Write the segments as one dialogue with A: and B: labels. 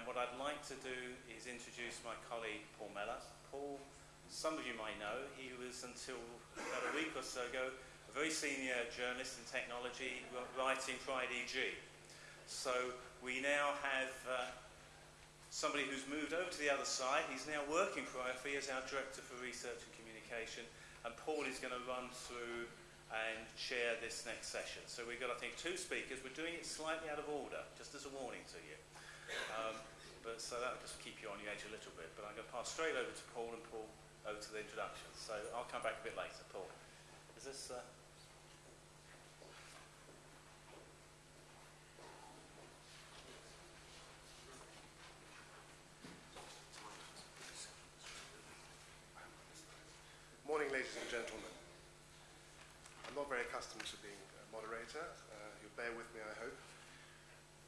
A: And what I'd like to do is introduce my colleague Paul Meller. Paul, some of you might know, he was until about a week or so ago a very senior journalist in technology writing for IDG. So we now have uh, somebody who's moved over to the other side. He's now working for OFE as our Director for Research and Communication. And Paul is going to run through and chair this next session. So we've got, I think, two speakers. We're doing it slightly out of order, just as a warning to you. So that'll just keep you on your edge a little bit. But I'm going to pass straight over to Paul and Paul over to the introduction. So I'll come back a bit later. Paul, is this... Uh,
B: Morning, ladies and gentlemen. I'm not very accustomed to being a moderator. Uh, you'll bear with me, I hope.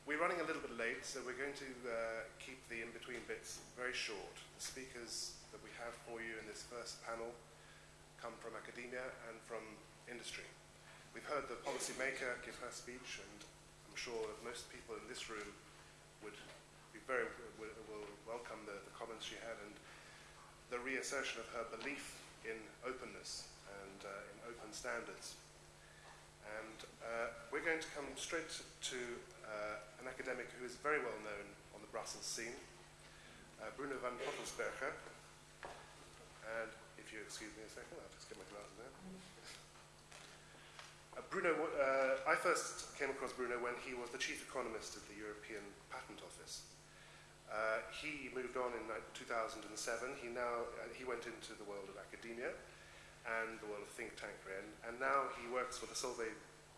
B: We're running a little bit late, so we're going to uh, keep the in-between bits very short. The speakers that we have for you in this first panel come from academia and from industry. We've heard the policymaker give her speech, and I'm sure that most people in this room would be very will, welcome the, the comments she had and the reassertion of her belief in openness and uh, in open standards. And uh, we're going to come straight to uh, an academic who is very well known on the Brussels scene, uh, Bruno van Pottelsberghe. And if you excuse me a second, I'll just get my glasses out. Uh, Bruno, uh, I first came across Bruno when he was the chief economist of the European Patent Office. Uh, he moved on in 2007. He now uh, he went into the world of academia and the world of think and, and now he works for the Solvay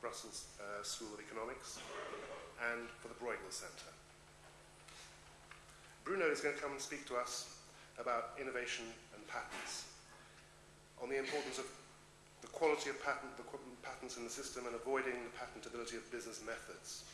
B: Brussels uh, School of Economics, and for the Bruegel Centre. Bruno is going to come and speak to us about innovation and patents, on the importance of the quality of patent, the patents in the system and avoiding the patentability of business methods.